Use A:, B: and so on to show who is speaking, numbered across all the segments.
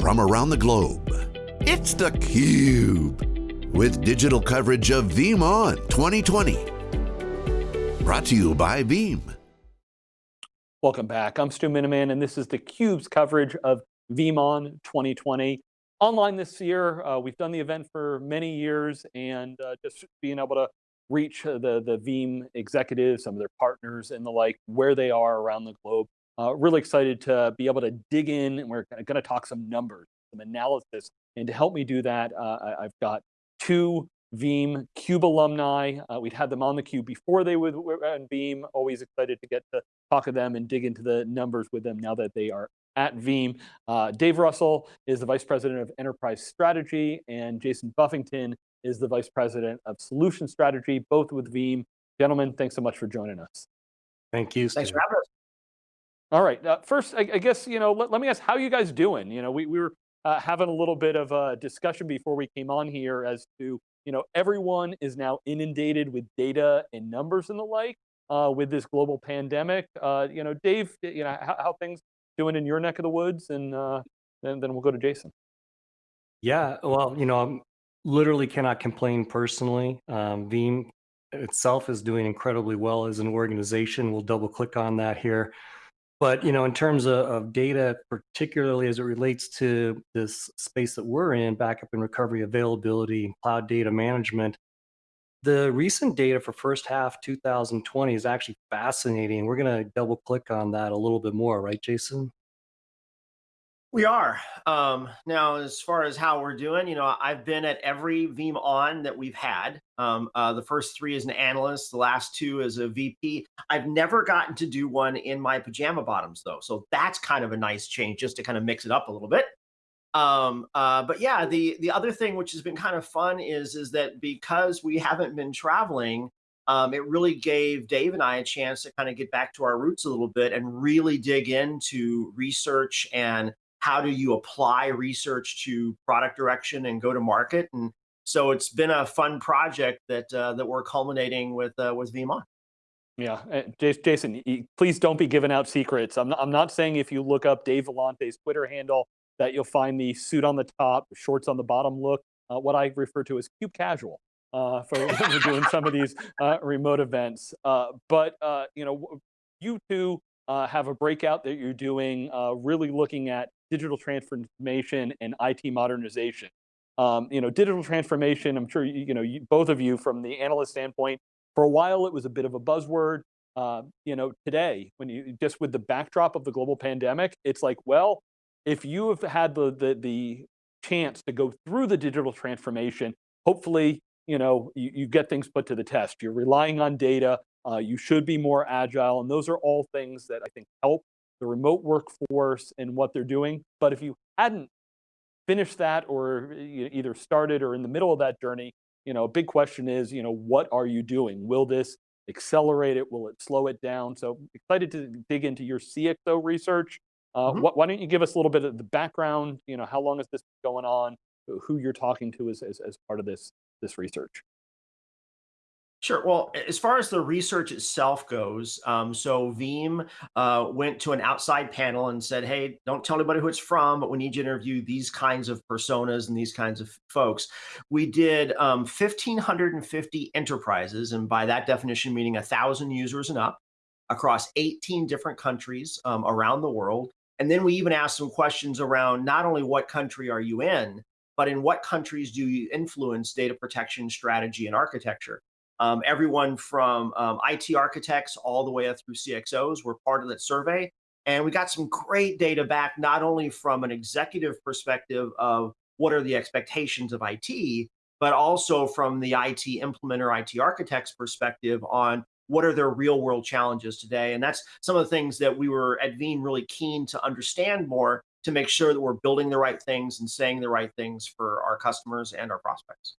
A: from around the globe. It's theCUBE, with digital coverage of VeeamON 2020. Brought to you by Veeam.
B: Welcome back, I'm Stu Miniman, and this is theCUBE's coverage of VeeamON 2020. Online this year, uh, we've done the event for many years, and uh, just being able to reach the, the Veeam executives, some of their partners and the like, where they are around the globe. Uh, really excited to be able to dig in, and we're going to talk some numbers, some analysis, and to help me do that, uh, I've got two Veeam CUBE alumni. Uh, we'd had them on the Cube before they were on Veeam. Always excited to get to talk to them and dig into the numbers with them now that they are at Veeam. Uh, Dave Russell is the Vice President of Enterprise Strategy, and Jason Buffington is the Vice President of Solution Strategy, both with Veeam. Gentlemen, thanks so much for joining us.
C: Thank you.
D: Thanks for having us.
B: All right, uh, first, I, I, guess, you know, let, let, me ask, how you guys doing? You know, we, we were uh, having a little bit of a discussion before we came on here as to, you know, everyone is now inundated with data and numbers and the like uh, with this global pandemic. Uh, you know, Dave, you know, how, how, things doing in your neck of the woods? And uh, then, then we'll go to Jason.
C: Yeah, well, you know, I literally cannot complain personally. Um, Veeam itself is doing incredibly well as an organization. We'll double click on that here. But you know, in terms of, of, data, particularly as it relates to this space that we're in, backup and recovery availability, cloud data management, the recent data for first half 2020 is actually fascinating. We're going to double click on that a little bit more, right, Jason?
D: We are. Um, now, as far as how we're doing, you know, I've been at every VeeamON that we've had. Um, uh, the first three as an analyst, the last two as a VP. I've never gotten to do one in my pajama bottoms, though. So that's kind of a nice change just to kind of mix it up a little bit. Um, uh, but yeah, the, the other thing which has been kind of fun is, is that because we haven't been traveling, um, it really gave Dave and I a chance to kind of get back to our roots a little bit and really dig into research and how do you apply research to product direction and go to market. And so it's been a fun project that uh, that we're culminating with uh, with VeeamON.
B: Yeah, uh, Jason, please don't be giving out secrets. I'm not, I'm not saying if you look up Dave Vellante's Twitter handle that you'll find the suit on the top, shorts on the bottom look, uh, what I refer to as cube casual uh, for doing some of these uh, remote events. Uh, but uh, you know, you two uh, have a breakout that you're doing, really looking at digital transformation and IT modernization. Um, you know, digital transformation, I'm sure, you, you know, you, both of you from the analyst standpoint, for a while it was a bit of a buzzword. Uh, you know, today, when you, just with the backdrop of the global pandemic, it's like, well, if you have had the, the, the chance to go through the digital transformation, hopefully, you know, you, you get things put to the test. You're relying on data, uh, you should be more agile, and those are all things that I think help the remote workforce and what they're doing. But if you hadn't finished that or either started or in the middle of that journey, you know, a big question is, you know, what are you doing? Will this accelerate it? Will it slow it down? So excited to dig into your CXO research. Uh, mm -hmm. wh why don't you give us a little bit of the background? You know, how long has this been going on? Who you're talking to as, as, as part of this, this research?
D: Sure. Well, as far as the research itself goes, um, so Veeam uh, went to an outside panel and said, hey, don't tell anybody who it's from, but we need you to interview these kinds of personas and these kinds of folks. We did um, 1,550 enterprises, and by that definition, meaning 1,000 users and up, across 18 different countries um, around the world. And then we even asked some questions around not only what country are you in, but in what countries do you influence data protection strategy and architecture? Um, everyone from um, IT architects all the way up through CXOs were part of that survey. And we got some great data back, not only from an executive perspective of what are the expectations of IT, but also from the IT implementer, IT architect's perspective on what are their real world challenges today. And that's some of the things that we were at Veeam really keen to understand more to make sure that we're building the right things and saying the right things for our customers and our prospects.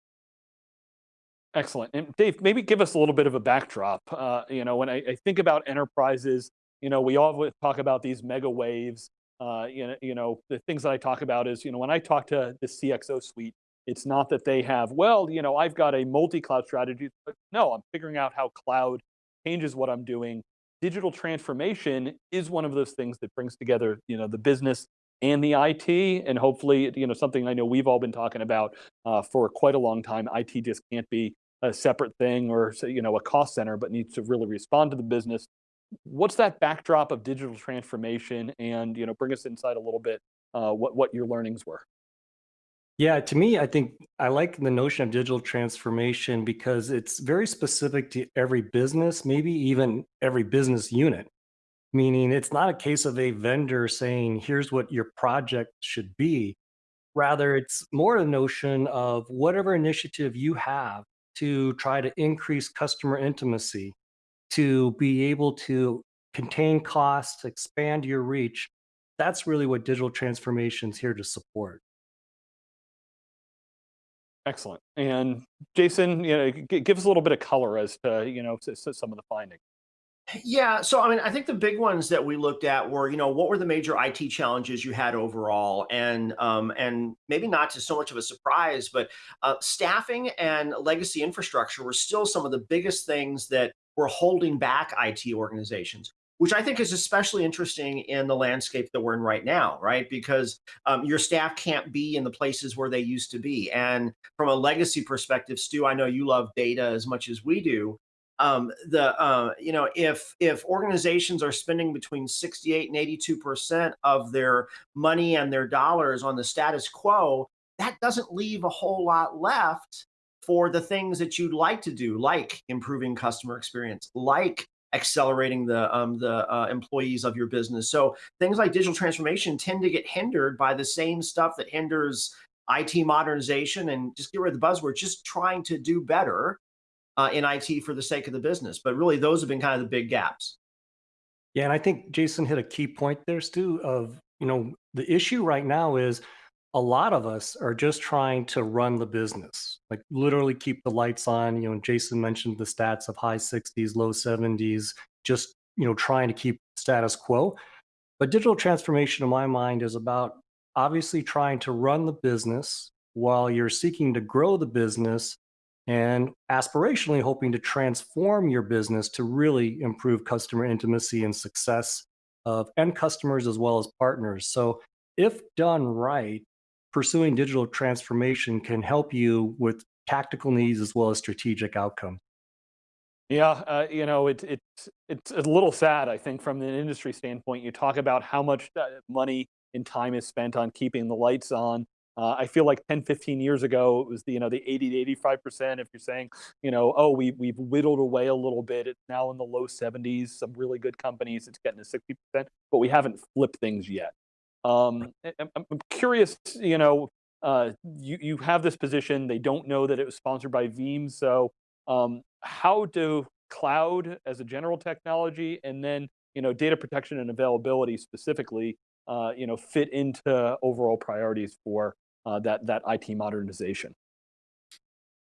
B: Excellent. And Dave, maybe give us a little bit of a backdrop. Uh, you know, when I, I, think about enterprises, you know, we all talk about these mega waves. Uh, you know, you know, the things that I talk about is, you know, when I talk to the CXO suite, it's not that they have, well, you know, I've got a multi-cloud strategy. But no, I'm figuring out how cloud changes what I'm doing. Digital transformation is one of those things that brings together, you know, the business and the IT, and hopefully, you know, something I know we've all been talking about uh, for quite a long time. IT just can't be a separate thing or you know a cost center, but needs to really respond to the business. What's that backdrop of digital transformation, and you know, bring us inside a little bit uh, what what your learnings were.
C: Yeah, to me, I think I like the notion of digital transformation because it's very specific to every business, maybe even every business unit. Meaning it's not a case of a vendor saying, here's what your project should be. Rather, it's more a notion of whatever initiative you have to try to increase customer intimacy, to be able to contain costs, expand your reach. That's really what digital transformation is here to support.
B: Excellent. And Jason, you know, give us a little bit of color as to, you know, some of the findings.
D: Yeah, so I mean, I think the big ones that we looked at were, you know, what were the major IT challenges you had overall, and um, and maybe not to so much of a surprise, but uh, staffing and legacy infrastructure were still some of the biggest things that were holding back IT organizations which I think is especially interesting in the landscape that we're in right now, right? Because um, your staff can't be in the places where they used to be. And from a legacy perspective, Stu, I know you love data as much as we do. Um, the uh, you know if if organizations are spending between 68 and 82 percent of their money and their dollars on the status quo, that doesn't leave a whole lot left for the things that you'd like to do, like improving customer experience, like accelerating the um, the uh, employees of your business. So things like digital transformation tend to get hindered by the same stuff that hinders IT modernization and just get rid of the buzzword, just trying to do better uh, in IT for the sake of the business. But really, those have been kind of the big gaps.
C: Yeah, and I think Jason hit a key point there, Stu. Of you know, the issue right now is a lot of us are just trying to run the business, like literally keep the lights on. You know, Jason mentioned the stats of high 60s, low 70s, just, you know, trying to keep status quo. But digital transformation, in my mind, is about obviously trying to run the business while you're seeking to grow the business and aspirationally hoping to transform your business to really improve customer intimacy and success of end customers as well as partners. So if done right, pursuing digital transformation can help you with tactical needs as well as strategic outcomes.
B: Yeah, uh, you know, it's it's it's a little sad, I think, from an industry standpoint. You talk about how much uh, money and time is spent on keeping the lights on. Uh, I feel like 10, 15 years ago, it was the, you know, the 80 to 85%. If you're saying, you know, oh, we, we've whittled away a little bit, it's now in the low 70s. Some really good companies, it's getting to 60%, but we haven't flipped things yet. Um, I'm, curious, you know, uh, you, you have this position, they don't know that it was sponsored by Veeam. So um, how do cloud as a general technology and then, you know, data protection and availability specifically, uh, you know, fit into overall priorities for uh, that, that IT modernization?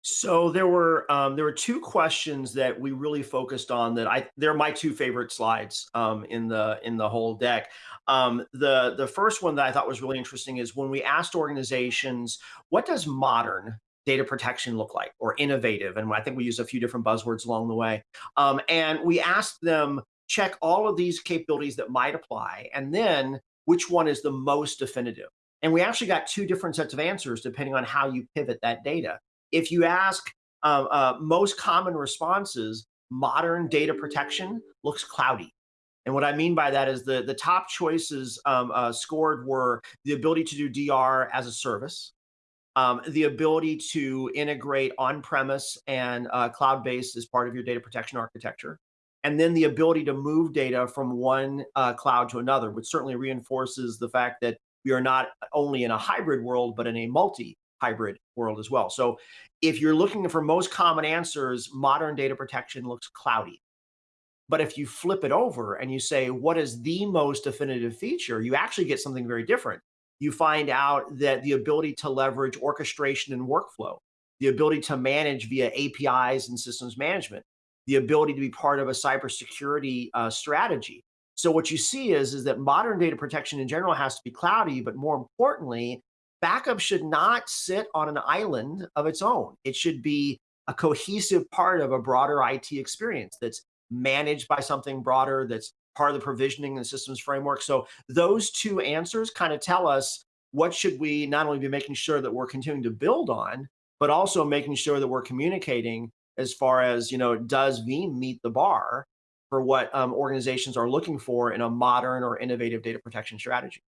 D: So there were um, there were two questions that we really focused on that I they're my two favorite slides um, in the in the whole deck. Um, the the first one that I thought was really interesting is when we asked organizations what does modern data protection look like or innovative, and I think we used a few different buzzwords along the way, um, and we asked them check all of these capabilities that might apply, and then which one is the most definitive. And we actually got two different sets of answers depending on how you pivot that data if you ask uh, uh, most common responses, modern data protection looks cloudy. And what I mean by that is the, the top choices um, uh, scored were the ability to do DR as a service, um, the ability to integrate on-premise and uh, cloud-based as part of your data protection architecture, and then the ability to move data from one uh, cloud to another, which certainly reinforces the fact that we are not only in a hybrid world, but in a multi hybrid world as well. So if you're looking for most common answers, modern data protection looks cloudy. But if you flip it over and you say, what is the most definitive feature, you actually get something very different. You find out that the ability to leverage orchestration and workflow, the ability to manage via APIs and systems management, the ability to be part of a cybersecurity uh, strategy. So what you see is, is that modern data protection in general has to be cloudy, but more importantly, backup should not sit on an island of its own. It should be a cohesive part of a broader IT experience that's managed by something broader, that's part of the provisioning and systems framework. So those two answers kind of tell us what should we not only be making sure that we're continuing to build on, but also making sure that we're communicating as far as, you know, does Veeam meet the bar for what um, organizations are looking for in a modern or innovative data protection strategy?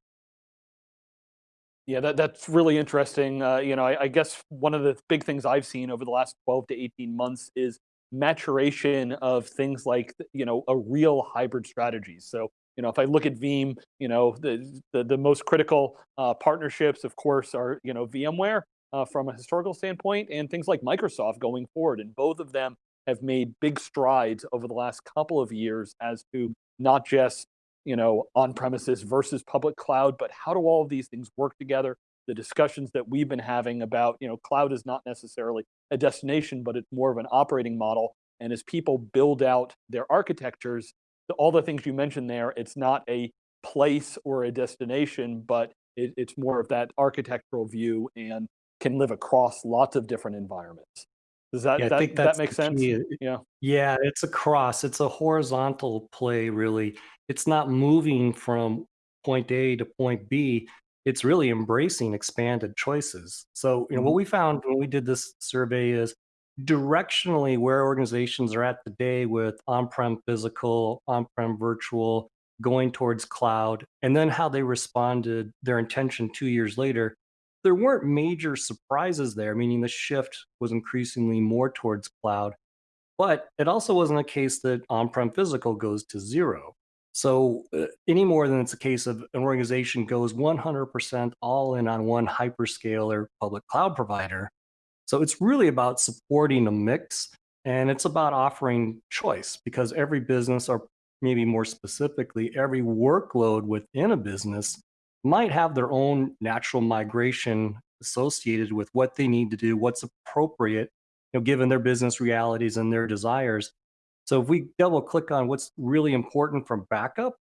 B: Yeah, that, that's really interesting. Uh, you know, I, I, guess one of the big things I've seen over the last 12 to 18 months is maturation of things like, you know, a real hybrid strategy. So, you know, if I look at Veeam, you know, the, the, the most critical uh, partnerships, of course, are, you know, VMware uh, from a historical standpoint and things like Microsoft going forward. And both of them have made big strides over the last couple of years as to not just you know, on premises versus public cloud, but how do all of these things work together? The discussions that we've been having about, you know, cloud is not necessarily a destination, but it's more of an operating model. And as people build out their architectures, all the things you mentioned there, it's not a place or a destination, but it, it's more of that architectural view and can live across lots of different environments. Does that,
C: yeah,
B: that, that make sense?
C: Key. Yeah. Yeah, it's a cross. It's a horizontal play, really it's not moving from point A to point B. It's really embracing expanded choices. So, you know, what mm-hmm. we found when we did this survey is directionally where organizations are at today with on-prem physical, on-prem virtual, going towards cloud, and then how they responded, their intention two years later, there weren't major surprises there, meaning the shift was increasingly more towards cloud. But it also wasn't a case that on-prem physical goes to zero. So uh, any more than it's a case of an organization goes 100% all in on one hyperscaler public cloud provider. So it's really about supporting a mix and it's about offering choice because every business or maybe more specifically, every workload within a business might have their own natural migration associated with what they need to do, what's appropriate, you know, given their business realities and their desires. So if we double click on what's really important from backup,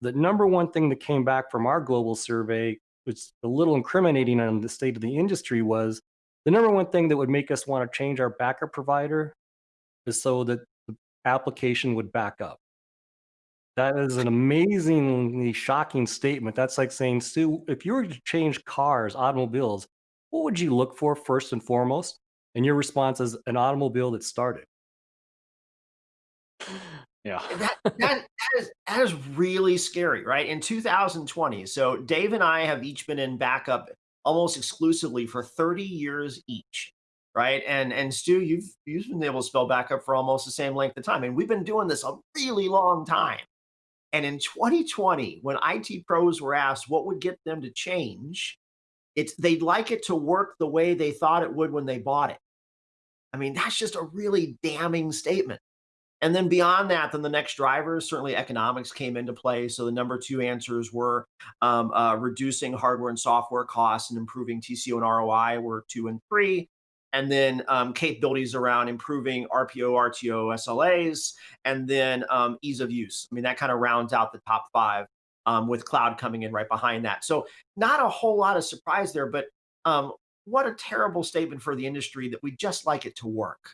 C: the number one thing that came back from our global survey, which is a little incriminating on the state of the industry was the number one thing that would make us want to change our backup provider is so that the application would back up. That is an amazingly shocking statement. That's like saying, Stu, if you were to change cars, automobiles, what would you look for first and foremost? And your response is an automobile that started.
B: Yeah.
D: that, that, that, is, that is really scary, right? In 2020, so Dave and I have each been in backup almost exclusively for 30 years each, right? And and Stu, you've you've been able to spell backup for almost the same length of time. And we've been doing this a really long time. And in 2020, when IT pros were asked what would get them to change, it's they'd like it to work the way they thought it would when they bought it. I mean, that's just a really damning statement. And then beyond that, then the next drivers, certainly economics came into play. So the number two answers were um, uh, reducing hardware and software costs and improving TCO and ROI were two and three. And then um, capabilities around improving RPO, RTO, SLAs, and then um, ease of use. I mean, that kind of rounds out the top five um, with cloud coming in right behind that. So not a whole lot of surprise there, but um, what a terrible statement for the industry that we just like it to work.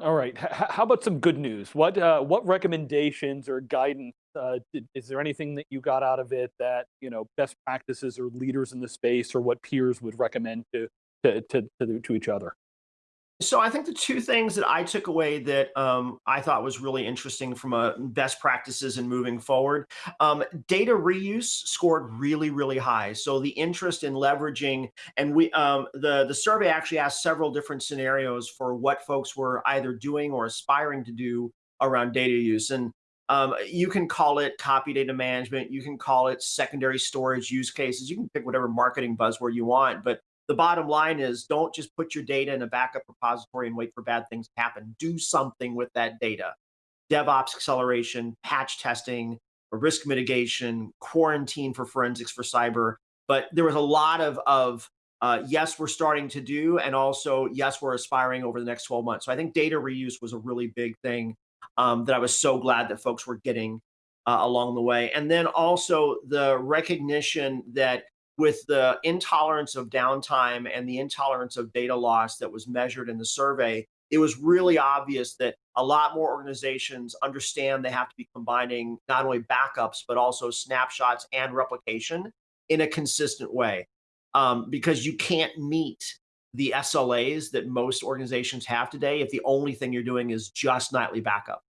B: All right. H how about some good news? What uh, what recommendations or guidance uh, is there anything that you got out of it that you know best practices or leaders in the space or what peers would recommend to to to, to, to each other?
D: So I think the two things that I took away that um, I thought was really interesting from a best practices and moving forward, um, data reuse scored really, really high. So the interest in leveraging, and we um, the the survey actually asked several different scenarios for what folks were either doing or aspiring to do around data use. And um, you can call it copy data management. You can call it secondary storage use cases. You can pick whatever marketing buzzword you want, but the bottom line is don't just put your data in a backup repository and wait for bad things to happen. Do something with that data. DevOps acceleration, patch testing, risk mitigation, quarantine for forensics for cyber. But there was a lot of, of uh, yes, we're starting to do, and also, yes, we're aspiring over the next 12 months. So I think data reuse was a really big thing um, that I was so glad that folks were getting uh, along the way. And then also the recognition that with the intolerance of downtime and the intolerance of data loss that was measured in the survey, it was really obvious that a lot more organizations understand they have to be combining not only backups, but also snapshots and replication in a consistent way. Um, because you can't meet the SLAs that most organizations have today if the only thing you're doing is just nightly backup.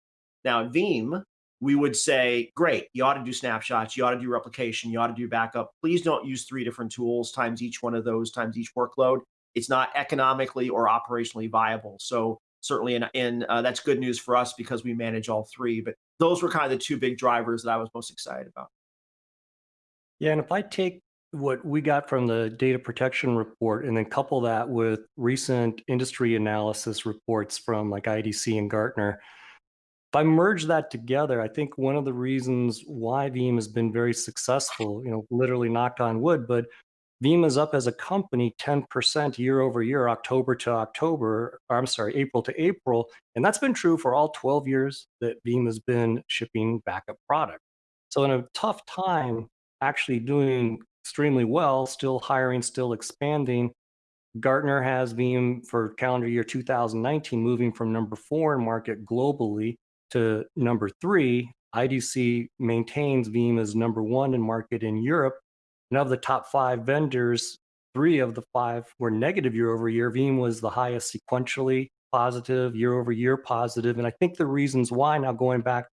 D: Now, at Veeam, we would say, great, you ought to do snapshots, you ought to do replication, you ought to do backup. Please don't use three different tools times each one of those times each workload. It's not economically or operationally viable. So certainly, in, in uh, that's good news for us because we manage all three. But those were kind of the two big drivers that I was most excited about.
C: Yeah, and if I take what we got from the data protection report and then couple that with recent industry analysis reports from like IDC and Gartner, if I merge that together, I think one of the reasons why Veeam has been very successful, you know, literally knock on wood, but Veeam is up as a company 10% year over year, October to October, I'm sorry, April to April. And that's been true for all 12 years that Veeam has been shipping backup product. So in a tough time, actually doing extremely well, still hiring, still expanding. Gartner has Veeam for calendar year 2019 moving from number four in market globally to number three. IDC maintains Veeam as number one in market in Europe. And of the top five vendors, three of the five were negative year over year. Veeam was the highest sequentially positive, year over year positive. And I think the reasons why, now going back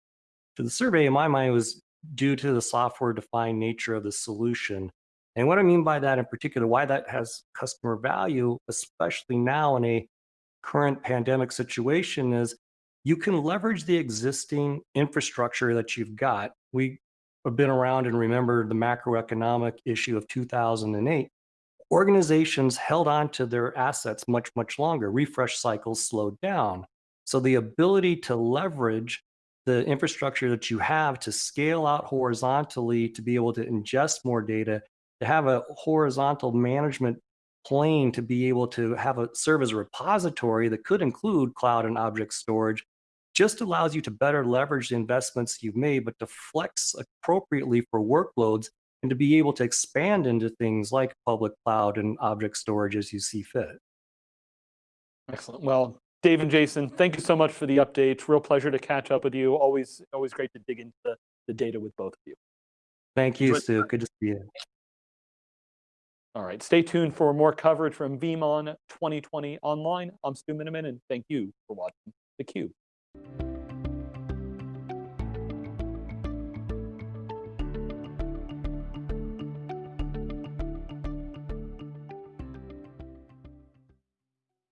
C: to the survey, in my mind, was due to the software defined nature of the solution. And what I mean by that in particular, why that has customer value, especially now in a current pandemic situation, is you can leverage the existing infrastructure that you've got. We have been around and remember the macroeconomic issue of 2008. Organizations held on to their assets much, much longer. Refresh cycles slowed down. So the ability to leverage the infrastructure that you have to scale out horizontally to be able to ingest more data to have a horizontal management plane to be able to have a serve as a repository that could include cloud and object storage just allows you to better leverage the investments you've made, but to flex appropriately for workloads and to be able to expand into things like public cloud and object storage as you see fit.
B: Excellent. Well, Dave and Jason, thank you so much for the updates. Real pleasure to catch up with you. Always, always great to dig into the, the data with both of you.
C: Thank you, Stu. Good to see you.
B: All right, stay tuned for more coverage from VeeamON 2020 online. I'm Stu Miniman, and thank you for watching theCUBE. Thank you.